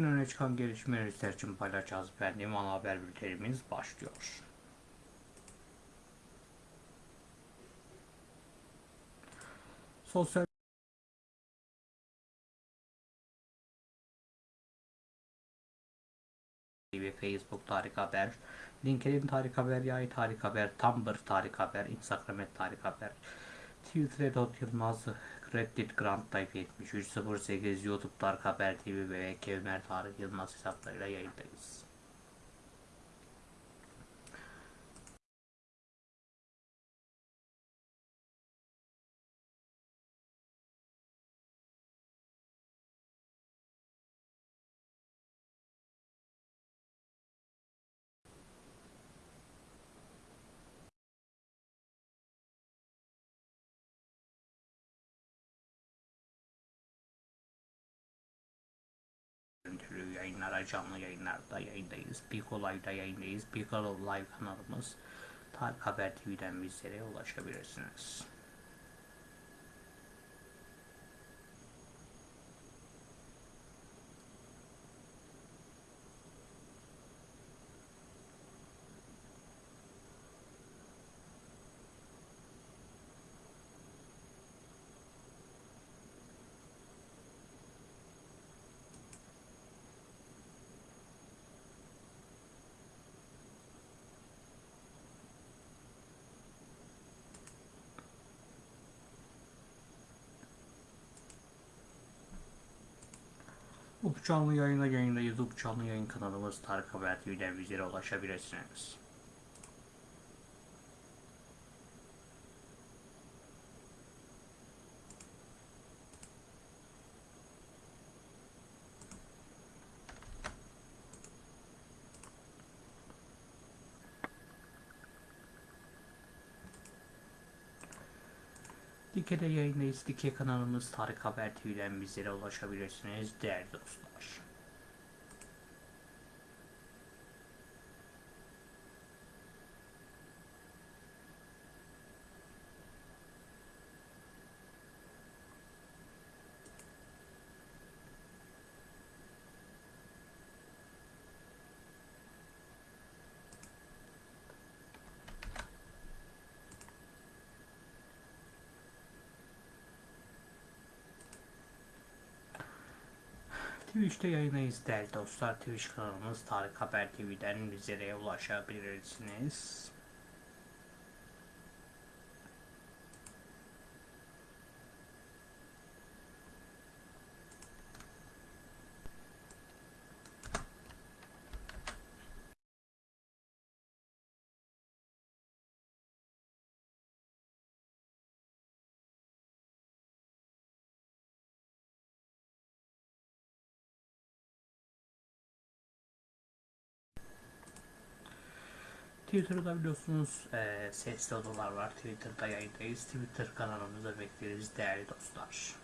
Gün öne çıkan gelişmeleri sizler için paylaşacağız efendim. Ana haber bültenimiz başlıyor. Sosyal ve Facebook Tarih Haber, LinkedIn Tarih Haber, Yay Tarih Haber, Tumblr Tarih Haber, Instagram Tarih Haber, Twitter Edot Yılmaz, Reddit Grant Type 7308, YouTube Tarih Haber TV ve Kevmer Tarih Yılmaz hesaplarıyla yayındayız. Yayınlara, canlı yayınlarda yayındayız. Pikolay'da yayındayız. Piccolo Live kanalımız. Tarık Haber TV'den bizlere ulaşabilirsiniz. Bu canlı yayına yayında YouTube canlı yayın kanalımız Tarık Haber TV'den bizlere ulaşabilirsiniz. Dike'de yayındayız. Dike kanalımız Tarık Haber TV'den bizlere ulaşabilirsiniz değerli dostlar. Twitch'te yayındayız değerli dostlar. Twitch kanalımız Tarık Haber TV'den bizlere ulaşabilirsiniz. Twitter'da biliyorsunuz e, sesli odalar var. Twitter'da yayındayız. Twitter kanalımıza bekleriz değerli dostlar.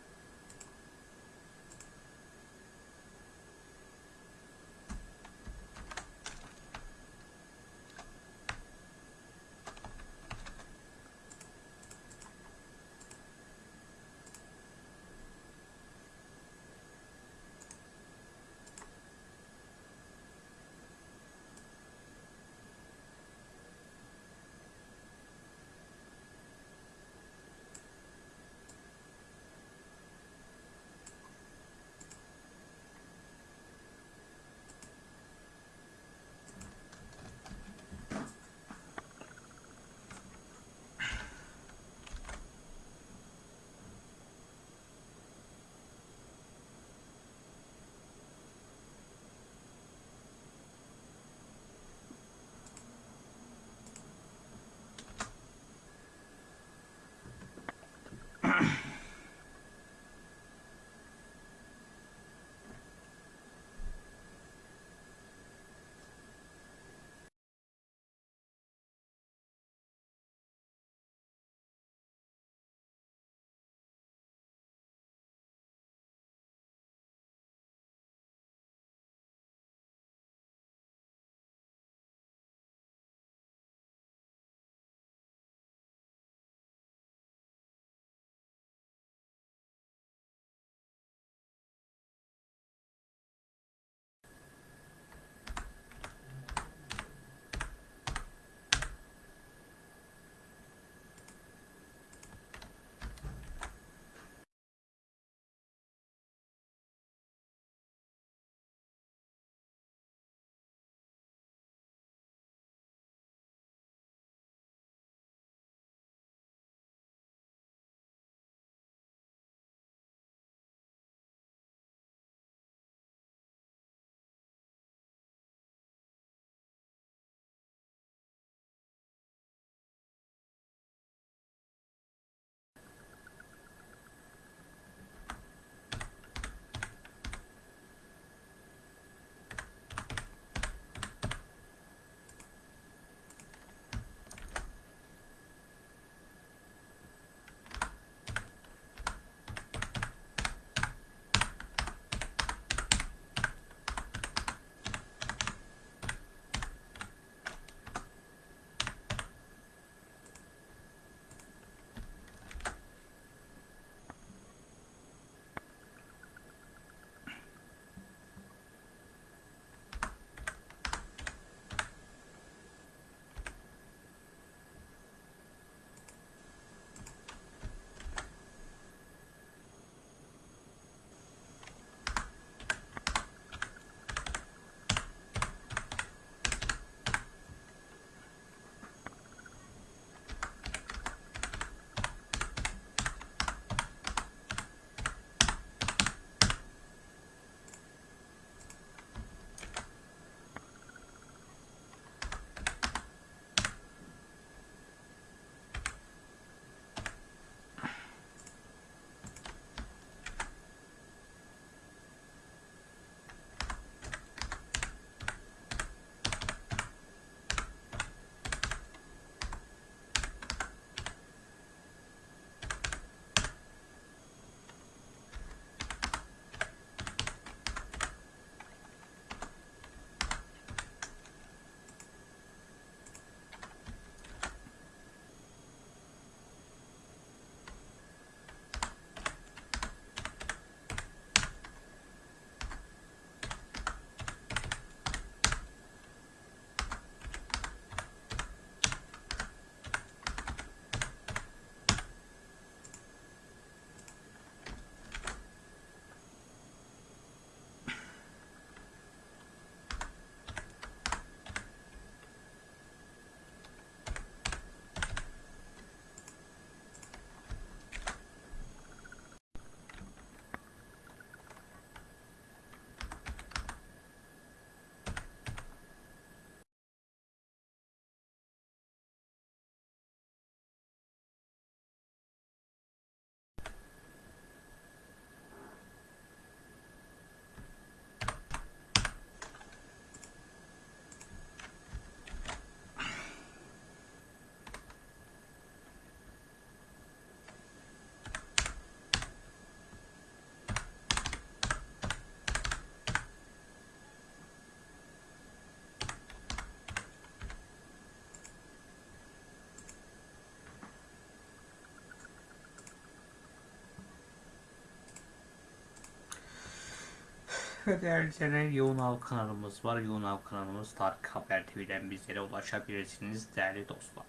Ve değerli izleyenler Yoğun Av kanalımız var. Yoğun Av kanalımız Tarık Haber TV'den bizlere ulaşabilirsiniz değerli dostlar.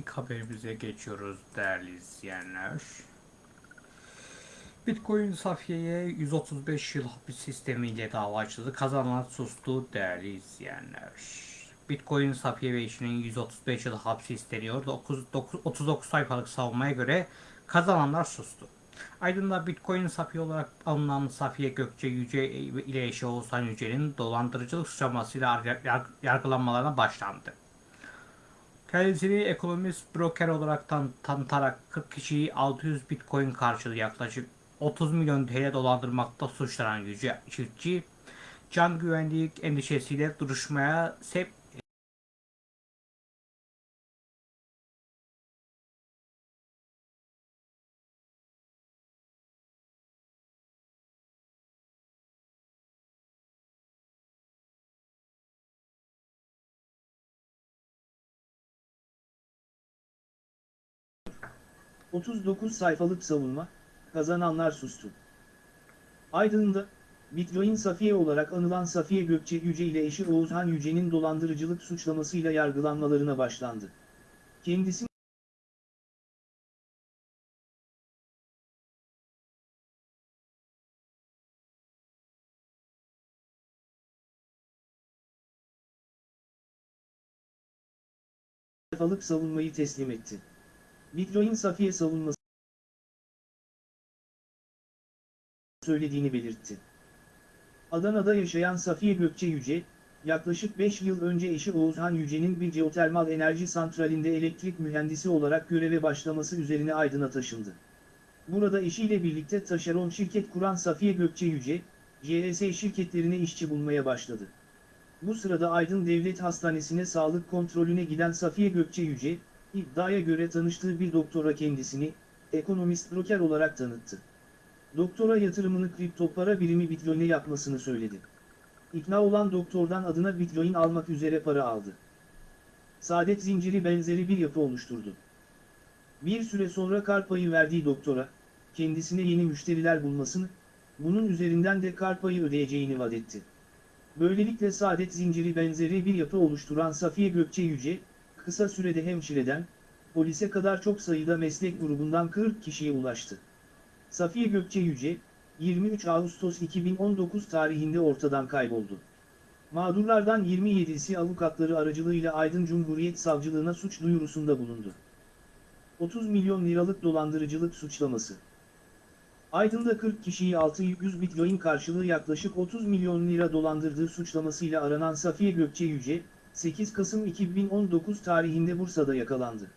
İlk haberimize geçiyoruz değerli izleyenler. Bitcoin Safiye'ye 135 yıl hapis sistemiyle dava açıldı. Kazananlar sustu değerli izleyenler. Bitcoin Safiye ve eşinin 135 yıl hapis isteniyor. 9, 9, 39 sayfalık savunmaya göre kazananlar sustu. Aydın'da Bitcoin Safiye olarak alınan Safiye Gökçe Yüce ile eşi Oğuzhan Yüce'nin dolandırıcılık suçlamasıyla yar- yargılanmalarına başlandı. Kendisini ekonomist broker olarak tan tanıtarak 40 kişiyi 600 bitcoin karşılığı yaklaşık 30 milyon TL dolandırmakta suçlanan Yüce Çiftçi, can güvenlik endişesiyle duruşmaya sevk – 39 sayfalık savunma, kazananlar sustu. Aydın'da, Bitcoin Safiye olarak anılan Safiye Gökçe Yüce ile eşi Oğuzhan Yüce'nin dolandırıcılık suçlamasıyla yargılanmalarına başlandı. Kendisi sayfalık savunmayı teslim etti. Bitcoin Safiye savunması söylediğini belirtti. Adana'da yaşayan Safiye Gökçe Yüce, yaklaşık 5 yıl önce eşi Oğuzhan Yüce'nin bir jeotermal enerji santralinde elektrik mühendisi olarak göreve başlaması üzerine Aydın'a taşındı. Burada eşiyle birlikte taşeron şirket kuran Safiye Gökçe Yüce, JS şirketlerine işçi bulmaya başladı. Bu sırada Aydın Devlet Hastanesi'ne sağlık kontrolüne giden Safiye Gökçe Yüce, iddiaya göre tanıştığı bir doktora kendisini, ekonomist broker olarak tanıttı. Doktora yatırımını kripto para birimi Bitcoin'e yapmasını söyledi. İkna olan doktordan adına Bitcoin almak üzere para aldı. Saadet zinciri benzeri bir yapı oluşturdu. Bir süre sonra kar payı verdiği doktora, kendisine yeni müşteriler bulmasını, bunun üzerinden de kar payı ödeyeceğini vaat etti. Böylelikle saadet zinciri benzeri bir yapı oluşturan Safiye Gökçe Yüce, kısa sürede hemşireden, polise kadar çok sayıda meslek grubundan 40 kişiye ulaştı. Safiye Gökçe Yüce, 23 Ağustos 2019 tarihinde ortadan kayboldu. Mağdurlardan 27'si avukatları aracılığıyla Aydın Cumhuriyet Savcılığına suç duyurusunda bulundu. 30 milyon liralık dolandırıcılık suçlaması. Aydın'da 40 kişiyi 600 bitcoin karşılığı yaklaşık 30 milyon lira dolandırdığı suçlamasıyla aranan Safiye Gökçe Yüce, 8 Kasım 2019 tarihinde Bursa'da yakalandı.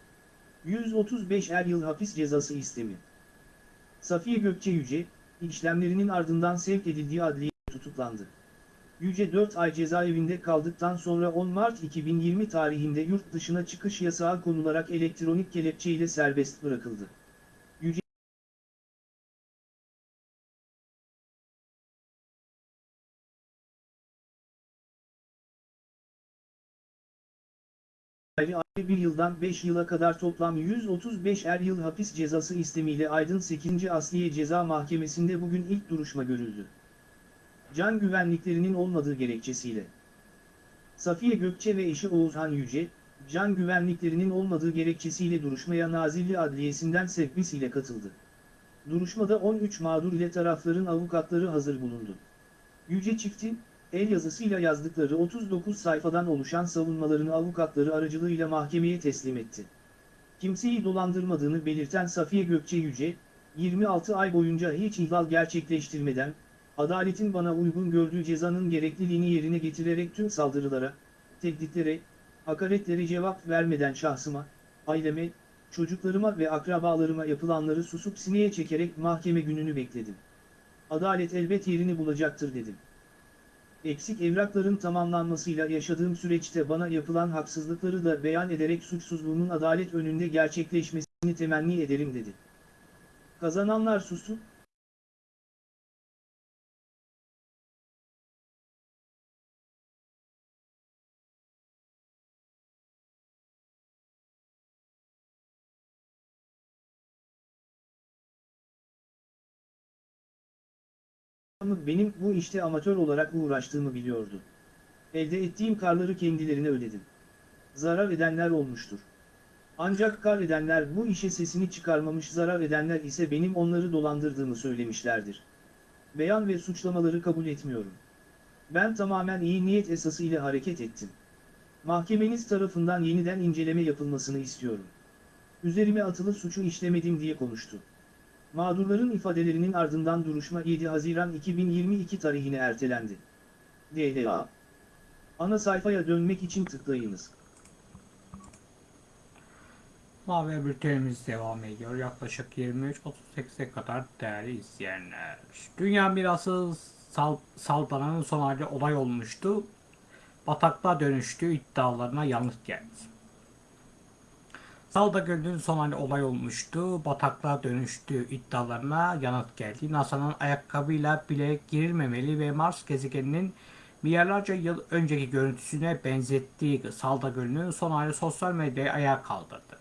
135 er yıl hapis cezası istemi. Safiye Gökçe Yüce, işlemlerinin ardından sevk edildiği adliye tutuklandı. Yüce 4 ay cezaevinde kaldıktan sonra 10 Mart 2020 tarihinde yurt dışına çıkış yasağı konularak elektronik kelepçe ile serbest bırakıldı. Yıldan 5 yıla kadar toplam 135 er yıl hapis cezası istemiyle Aydın 8. Asliye Ceza Mahkemesi'nde bugün ilk duruşma görüldü. can güvenliklerinin olmadığı gerekçesiyle. Safiye Gökçe ve eşi Oğuzhan Yüce, can güvenliklerinin olmadığı gerekçesiyle duruşmaya Nazilli Adliyesi'nden sevkis ile katıldı. Duruşmada 13 mağdur ile tarafların avukatları hazır bulundu. Yüce çiftin, el yazısıyla yazdıkları 39 sayfadan oluşan savunmalarını avukatları aracılığıyla mahkemeye teslim etti. Kimseyi dolandırmadığını belirten Safiye Gökçe Yüce, 26 ay boyunca hiç ihlal gerçekleştirmeden, adaletin bana uygun gördüğü cezanın gerekliliğini yerine getirerek tüm saldırılara, tehditlere, hakaretlere cevap vermeden şahsıma, aileme, çocuklarıma ve akrabalarıma yapılanları susup sineye çekerek mahkeme gününü bekledim. Adalet elbet yerini bulacaktır dedim. Eksik evrakların tamamlanmasıyla yaşadığım süreçte bana yapılan haksızlıkları da beyan ederek suçsuzluğumun adalet önünde gerçekleşmesini temenni ederim dedi. Kazananlar sustu, Ama benim bu işte amatör olarak uğraştığımı biliyordu. Elde ettiğim karları kendilerine ödedim. Zarar edenler olmuştur. Ancak kar edenler bu işe sesini çıkarmamış zarar edenler ise benim onları dolandırdığımı söylemişlerdir. Beyan ve suçlamaları kabul etmiyorum. Ben tamamen iyi niyet esası ile hareket ettim. Mahkemeniz tarafından yeniden inceleme yapılmasını istiyorum. Üzerime atılı suçu işlemedim diye konuştu. Mağdurların ifadelerinin ardından duruşma 7 Haziran 2022 tarihine ertelendi. DLA Ana sayfaya dönmek için tıklayınız. Haber bültenimiz devam ediyor. Yaklaşık 23.38'e kadar değerli izleyenler. Dünya mirası sal saldananın son hali olay olmuştu. Bataklığa dönüştüğü iddialarına yanıt geldi. Salda Gölü'nün son hali olay olmuştu. Bataklığa dönüştüğü iddialarına yanıt geldi. NASA'nın ayakkabıyla bile girilmemeli ve Mars gezegeninin milyarlarca yıl önceki görüntüsüne benzettiği Salda Gölü'nün son hali sosyal medyayı ayağa kaldırdı.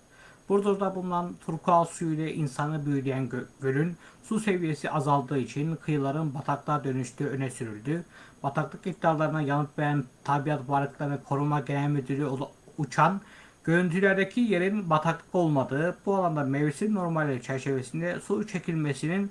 Burdur'da bulunan turkuaz suyu ile insanı büyüleyen gö- gölün su seviyesi azaldığı için kıyıların bataklığa dönüştüğü öne sürüldü. Bataklık iddialarına yanıt veren Tabiat Varlıkları Koruma Genel Müdürü Uçan, görüntülerdeki yerin bataklık olmadığı, bu alanda mevsim normalleri çerçevesinde su çekilmesinin